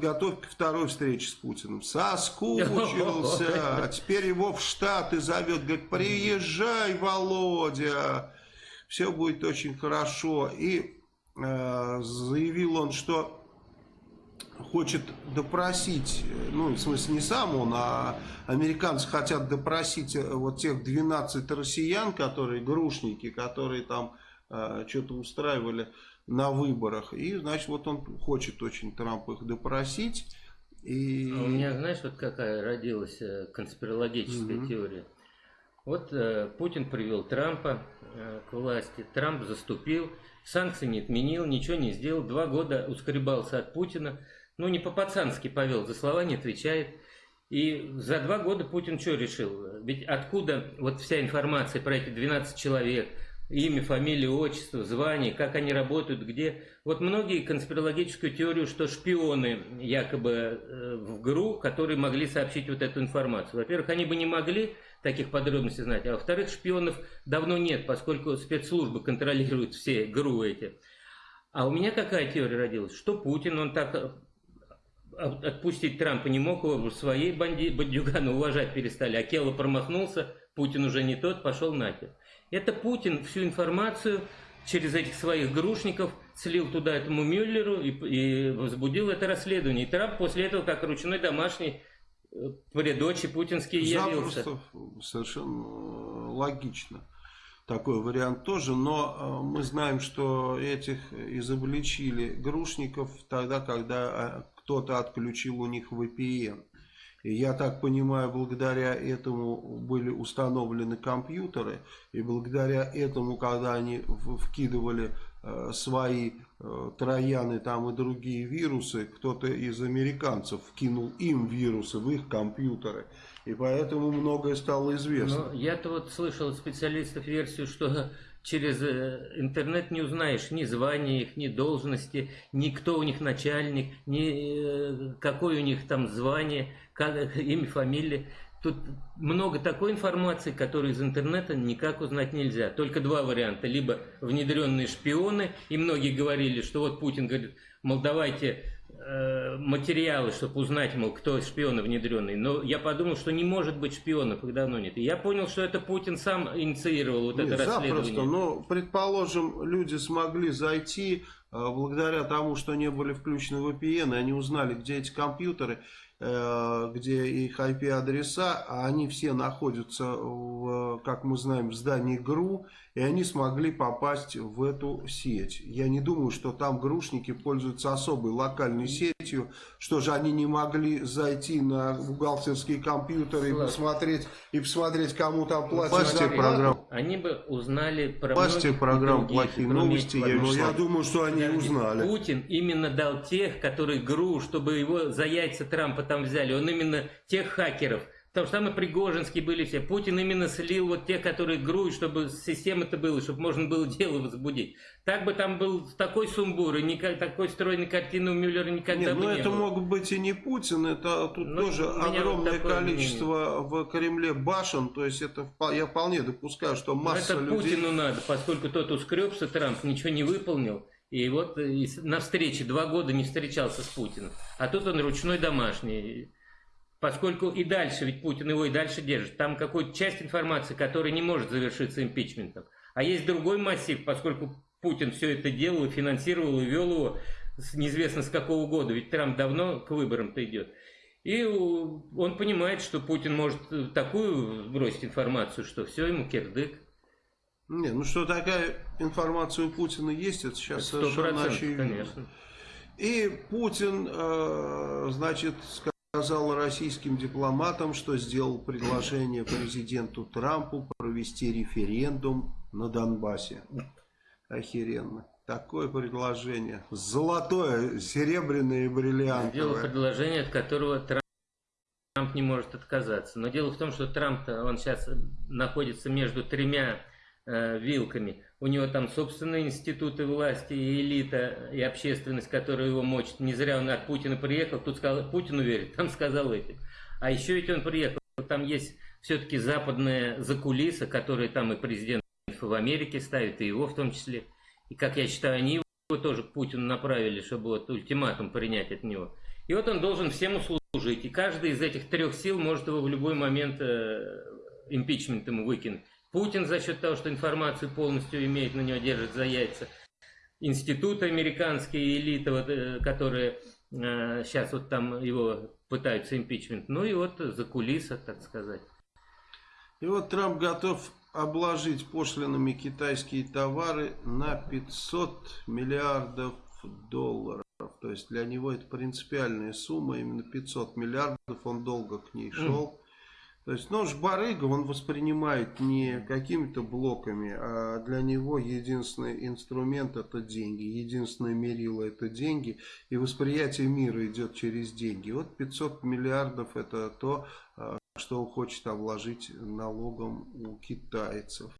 готов к второй встрече с Путиным. Соскучился, теперь его в Штаты зовет, говорит, приезжай, Володя, все будет очень хорошо. И э, заявил он, что хочет допросить, ну, в смысле, не сам он, а американцы хотят допросить э, вот тех 12 россиян, которые грушники, которые там э, что-то устраивали на выборах. И, значит, вот он хочет очень Трамп их допросить. И... А у меня, знаешь, вот какая родилась э, конспирологическая -hmm. теория. Вот э, Путин привел Трампа э, к власти, Трамп заступил, санкции не отменил, ничего не сделал, два года ускребался от Путина, ну не по-пацански повел, за слова не отвечает. И за два года Путин что решил? Ведь откуда вот вся информация про эти 12 человек, имя, фамилия, отчество, звание, как они работают, где. Вот многие конспирологическую теорию, что шпионы якобы э, в ГРУ, которые могли сообщить вот эту информацию. Во-первых, они бы не могли таких подробностей знать, а во-вторых, шпионов давно нет, поскольку спецслужбы контролируют все ГРУ эти. А у меня какая теория родилась? Что Путин, он так э, отпустить Трампа не мог, его своей банди, бандюганы уважать перестали. А Келло промахнулся, Путин уже не тот, пошел нахер. Это Путин всю информацию через этих своих грушников слил туда этому Мюллеру и, и возбудил это расследование. И Трамп после этого, как ручной домашний, э, при дочи путинский явился. совершенно логично. Такой вариант тоже, но э, мы знаем, что этих изобличили грушников тогда, когда э, кто-то отключил у них VPN. И я так понимаю, благодаря этому были установлены компьютеры, и благодаря этому, когда они вкидывали э, свои э, трояны там и другие вирусы, кто-то из американцев вкинул им вирусы в их компьютеры, и поэтому многое стало известно. Но я-то вот слышал от специалистов версию, что через э, интернет не узнаешь ни звания их, ни должности, ни кто у них начальник, ни какое у них там звание как, имя, фамилия. Тут много такой информации, которую из интернета никак узнать нельзя. Только два варианта. Либо внедренные шпионы, и многие говорили, что вот Путин говорит, мол, давайте э, материалы, чтобы узнать, мол, кто шпионы внедренные. Но я подумал, что не может быть шпионов, их давно нет. И я понял, что это Путин сам инициировал вот нет, это расследование. Запросто, но, предположим, люди смогли зайти, э, благодаря тому, что не были включены VPN, и они узнали, где эти компьютеры, где их IP-адреса, а они все находятся, в, как мы знаем, в здании ГРУ, и они смогли попасть в эту сеть. Я не думаю, что там грушники пользуются особой локальной сетью, что же они не могли зайти на бухгалтерские компьютеры и посмотреть, и посмотреть, кому там платят. программ. Они бы узнали про Пасте программ «Плохие новости». Я, ну, я думаю, что они узнали. Путин именно дал тех, которые ГРУ, чтобы его за яйца Трампа там взяли. Он именно тех хакеров, Потому что там и Пригожинские были все. Путин именно слил вот тех, которые груют, чтобы система-то была, чтобы можно было дело возбудить. Так бы там был такой сумбур, и никак, такой стройной картины у Мюллера никогда Нет, бы ну не это было. мог быть и не Pутин, это тут ну, тоже огромное вот количество мнение. в Кремле башен, то есть это я вполне допускаю, что масса Но это людей... Путину надо, поскольку тот ускребся, Трамп ничего не выполнил. И вот и на встрече два года не встречался с Путиным. А тут он ручной домашний. Поскольку и дальше, ведь Путин его и дальше держит, там какая-то часть информации, которая не может завершиться импичментом. А есть другой массив, поскольку Путин все это делал, финансировал и вел его неизвестно с какого года, ведь Трамп давно к выборам-то идет. И он понимает, что Путин может такую бросить информацию, что все ему кирдык. Не, ну что такая информация у Путина есть, это сейчас совершенно очевидно. Конечно. И Путин, э, значит, сказал российским дипломатам, что сделал предложение президенту Трампу провести референдум на Донбассе. Охеренно. Такое предложение. Золотое, серебряное и бриллиантовое. Сделал предложение, от которого Трамп не может отказаться. Но дело в том, что Трамп, он сейчас находится между тремя э, вилками. У него там собственные институты власти, и элита, и общественность, которая его мочит. Не зря он от Путина приехал, тут сказал, Путину верит, там сказал этим. А еще ведь он приехал, там есть все-таки западная закулиса, которая там и президент в Америке ставит, и его в том числе. И как я считаю, они его тоже к Путину направили, чтобы вот ультиматум принять от него. И вот он должен всем услужить. И каждый из этих трех сил может его в любой момент э, импичмент выкинуть. Путин за счет того, что информацию полностью имеет, на него держит за яйца. Институты американские, элиты, вот, э, которые э, сейчас вот там его пытаются импичмент. Ну и вот за кулиса, так сказать. И вот Трамп готов обложить пошлинами китайские товары на 500 миллиардов долларов. То есть для него это принципиальная сумма, именно 500 миллиардов, он долго к ней шел. То есть, ну, барыга он воспринимает не какими-то блоками, а для него единственный инструмент это деньги, единственное мерило это деньги, и восприятие мира идет через деньги. Вот 500 миллиардов это то, а, что он хочет обложить налогом у китайцев.